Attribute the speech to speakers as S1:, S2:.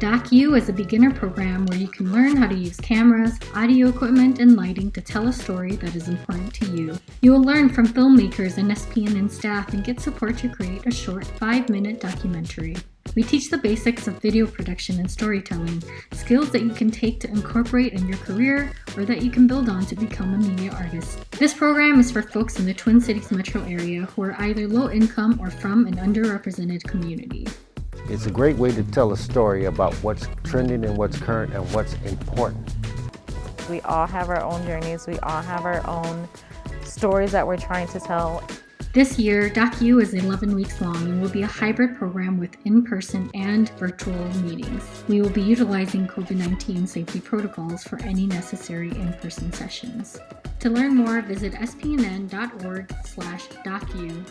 S1: DocU is a beginner program where you can learn how to use cameras, audio equipment, and lighting to tell a story that is important to you. You will learn from filmmakers and SPNN staff and get support to create a short 5-minute documentary. We teach the basics of video production and storytelling, skills that you can take to incorporate in your career or that you can build on to become a media artist. This program is for folks in the Twin Cities metro area who are either low income or from an underrepresented community.
S2: It's a great way to tell a story about what's trending and what's current and what's important.
S3: We all have our own journeys, we all have our own stories that we're trying to tell.
S1: This year, DocU is 11 weeks long and will be a hybrid program with in-person and virtual meetings. We will be utilizing COVID-19 safety protocols for any necessary in-person sessions. To learn more, visit spnn.org slash docu